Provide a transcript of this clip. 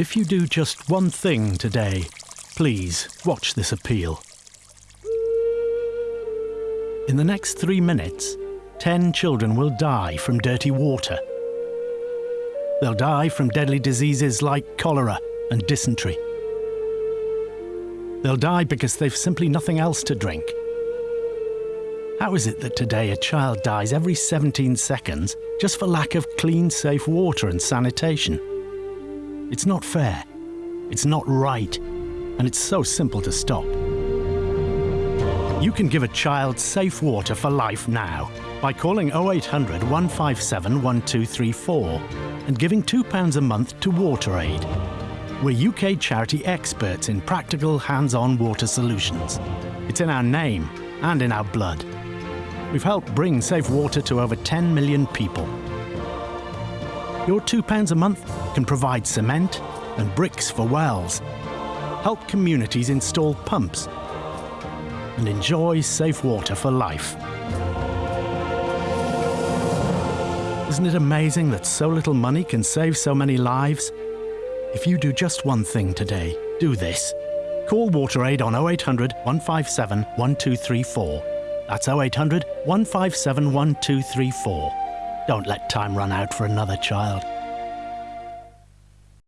If you do just one thing today, please watch this appeal. In the next three minutes, 10 children will die from dirty water. They'll die from deadly diseases like cholera and dysentery. They'll die because they've simply nothing else to drink. How is it that today a child dies every 17 seconds just for lack of clean, safe water and sanitation? It's not fair. It's not right. And it's so simple to stop. You can give a child safe water for life now by calling 0800 157 1234 and giving £2 a month to WaterAid. We're UK charity experts in practical, hands-on water solutions. It's in our name and in our blood. We've helped bring safe water to over 10 million people. Your £2 a month can provide cement and bricks for wells, help communities install pumps, and enjoy safe water for life. Isn't it amazing that so little money can save so many lives? If you do just one thing today, do this. Call WaterAid on 0800 157 1234. That's 0800 157 1234. Don't let time run out for another child.